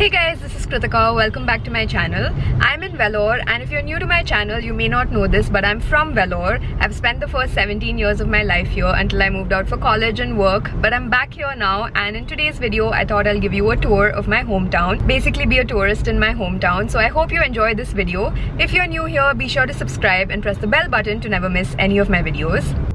Kritika. Welcome back to my channel. I'm in Vellore and if you're new to my channel, you may not know this, but I'm from Vellore. I've spent the first 17 years of my life here until I moved out for college and work, but I'm back here now and in today's video, I thought I'll give you a tour of my hometown. Basically be a tourist in my hometown. So I hope you enjoy this video. If you're new here, be sure to subscribe and press the bell button to never miss any of my videos.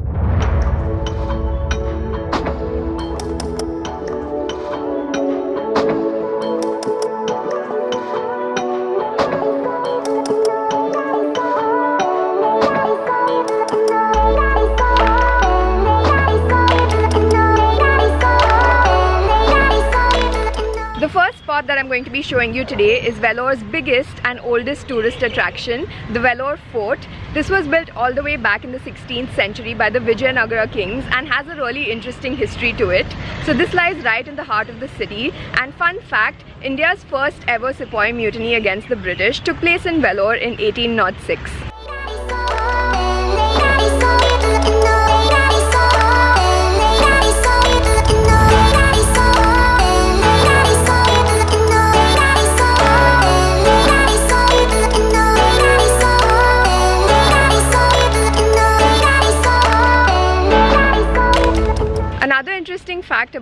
Spot that I'm going to be showing you today is Vellore's biggest and oldest tourist attraction, the Vellore Fort. This was built all the way back in the 16th century by the Vijayanagara kings and has a really interesting history to it. So this lies right in the heart of the city and fun fact, India's first ever Sepoy mutiny against the British took place in Vellore in 1806.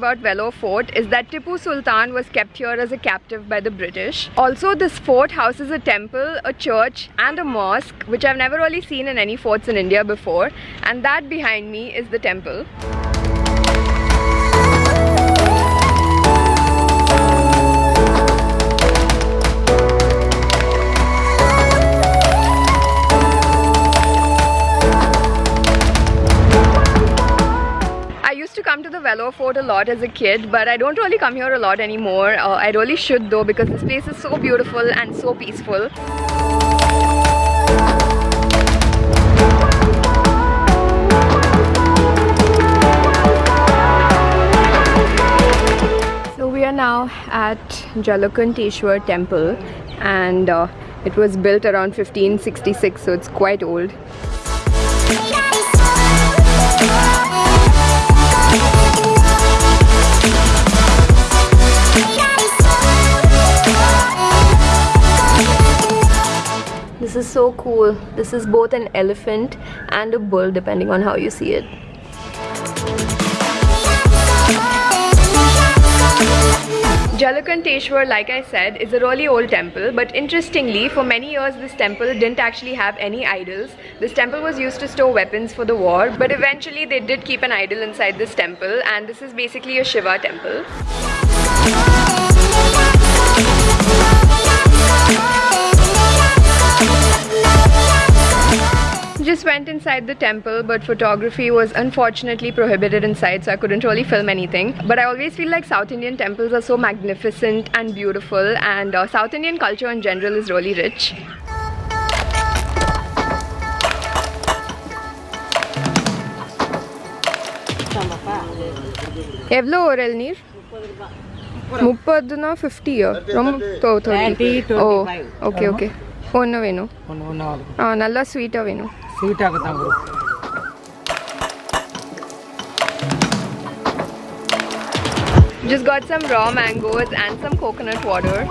About Vellore Fort is that Tipu Sultan was kept here as a captive by the British. Also, this fort houses a temple, a church and a mosque which I've never really seen in any forts in India before and that behind me is the temple. Used to come to the Vellore Fort a lot as a kid, but I don't really come here a lot anymore. Uh, I really should though because this place is so beautiful and so peaceful. So we are now at Jalakanteshwar temple and uh, it was built around 1566 so it's quite old. This is so cool. This is both an elephant and a bull depending on how you see it. Jalakanteshwar, like I said, is a really old temple, but interestingly, for many years this temple didn't actually have any idols. This temple was used to store weapons for the war, but eventually they did keep an idol inside this temple, and this is basically a Shiva temple. Just went inside the temple, but photography was unfortunately prohibited inside, so I couldn't really film anything. But I always feel like South Indian temples are so magnificent and beautiful, and uh, South Indian culture in general is really rich. எவ்வளோ ஒரு இளநீர் முப்பதுனா ஃபிஃப்டியா ரொம்ப thirty ஓ okay okay ஒன்று வேணும் ஒன்று ஒன்று ஆகுது ஆ நல்லா ஸ்வீட்டாக வேணும் just got some raw mangoes and some coconut water.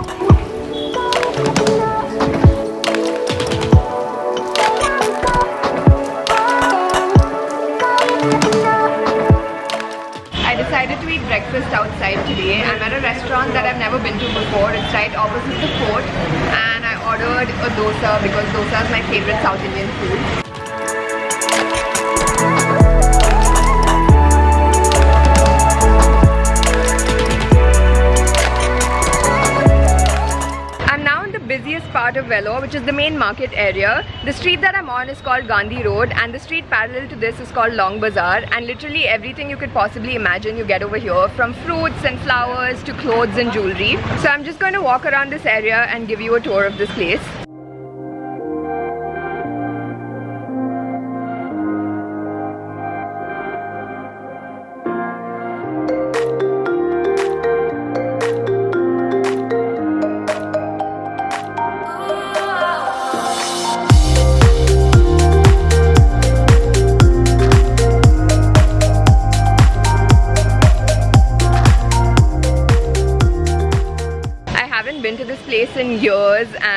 Part of Vellore, which is the main market area. The street that I'm on is called Gandhi Road, and the street parallel to this is called Long Bazaar. And literally everything you could possibly imagine you get over here, from fruits and flowers to clothes and jewelry. So I'm just going to walk around this area and give you a tour of this place.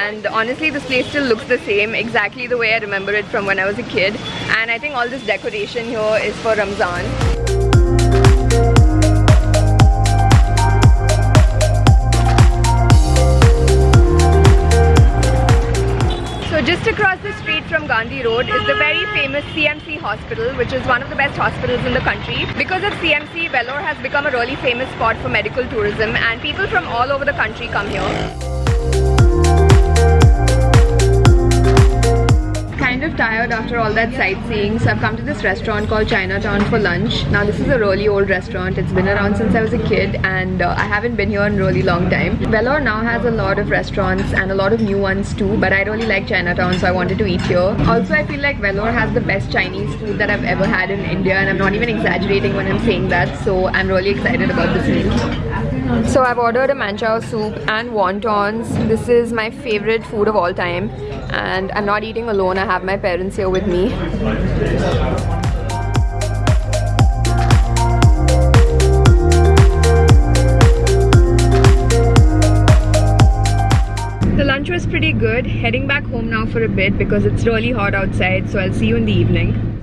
And honestly this place still looks the same exactly the way I remember it from when I was a kid and I think all this decoration here is for Ramzan. So just across the street from Gandhi Road is the very famous CMC hospital which is one of the best hospitals in the country. Because of CMC, Vellore has become a really famous spot for medical tourism and people from all over the country come here. Of tired after all that sightseeing so I've come to this restaurant called Chinatown for lunch. Now this is a really old restaurant. It's been around since I was a kid and uh, I haven't been here in a really long time. Vellore now has a lot of restaurants and a lot of new ones too but I really like Chinatown so I wanted to eat here. Also I feel like Vellore has the best Chinese food that I've ever had in India and I'm not even exaggerating when I'm saying that so I'm really excited about this meal. So I've ordered a manchow soup and wontons. This is my favorite food of all time and I'm not eating alone. I have my parents here with me. The lunch was pretty good. Heading back home now for a bit because it's really hot outside so I'll see you in the evening.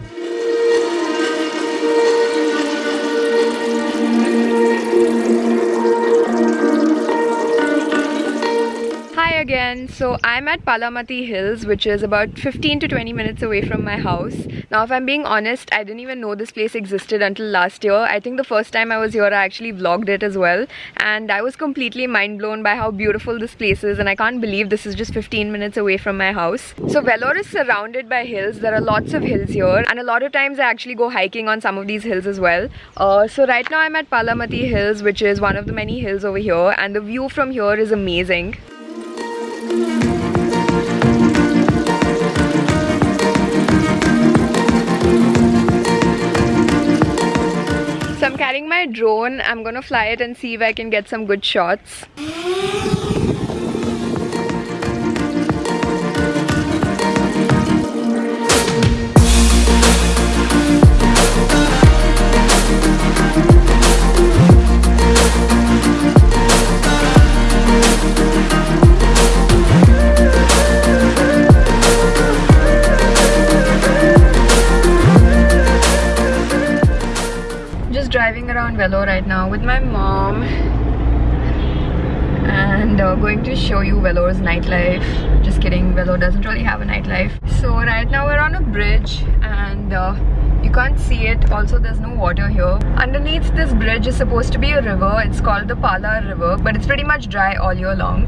Again. So I'm at Palamati Hills, which is about 15 to 20 minutes away from my house. Now, if I'm being honest, I didn't even know this place existed until last year. I think the first time I was here, I actually vlogged it as well. And I was completely mind blown by how beautiful this place is. And I can't believe this is just 15 minutes away from my house. So Vellore is surrounded by hills. There are lots of hills here. And a lot of times I actually go hiking on some of these hills as well. Uh, so right now I'm at Palamati Hills, which is one of the many hills over here. And the view from here is amazing. So I'm carrying my drone. I'm gonna fly it and see if I can get some good shots. Vellore right now with my mom and uh, going to show you Vellore's nightlife. Just kidding, Vellore doesn't really have a nightlife. So right now we're on a bridge and uh, you can't see it. Also there's no water here. Underneath this bridge is supposed to be a river. It's called the Palar River but it's pretty much dry all year long.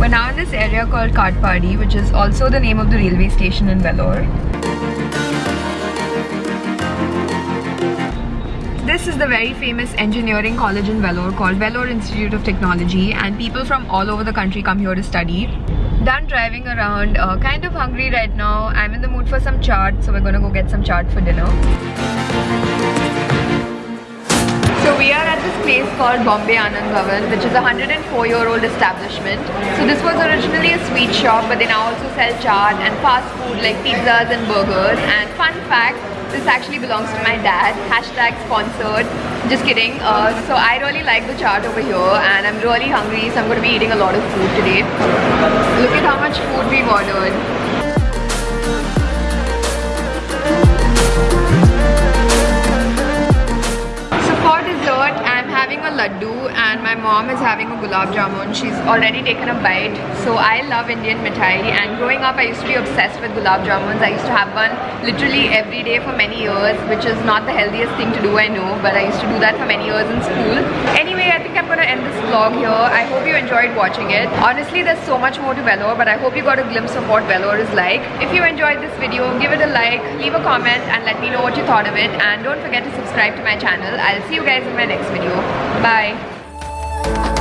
We're now in this area called Katpadi which is also the name of the railway station in Vellore. This is the very famous engineering college in Vellore called Vellore Institute of Technology and people from all over the country come here to study. Done driving around, uh, kind of hungry right now. I'm in the mood for some chaat, so we're gonna go get some chaat for dinner. So we are at this place called Bombay Anand which is a 104 year old establishment. So this was originally a sweet shop, but they now also sell chaat and fast food like pizzas and burgers. And fun fact, this actually belongs to my dad. Hashtag sponsored. Just kidding. Uh, so I really like the chaat over here and I'm really hungry so I'm going to be eating a lot of food today. Look at how much food we've ordered. Having a laddu and my mom is having a gulab jamun. She's already taken a bite. So I love Indian mithai and growing up I used to be obsessed with gulab jamuns. I used to have one literally every day for many years which is not the healthiest thing to do I know but I used to do that for many years in school. Anyway I think I'm to end this vlog here. I hope you enjoyed watching it. Honestly there's so much more to Vellore but I hope you got a glimpse of what Vellore is like. If you enjoyed this video give it a like, leave a comment and let me know what you thought of it and don't forget to subscribe to my channel. I'll see you guys in my next video. Bye.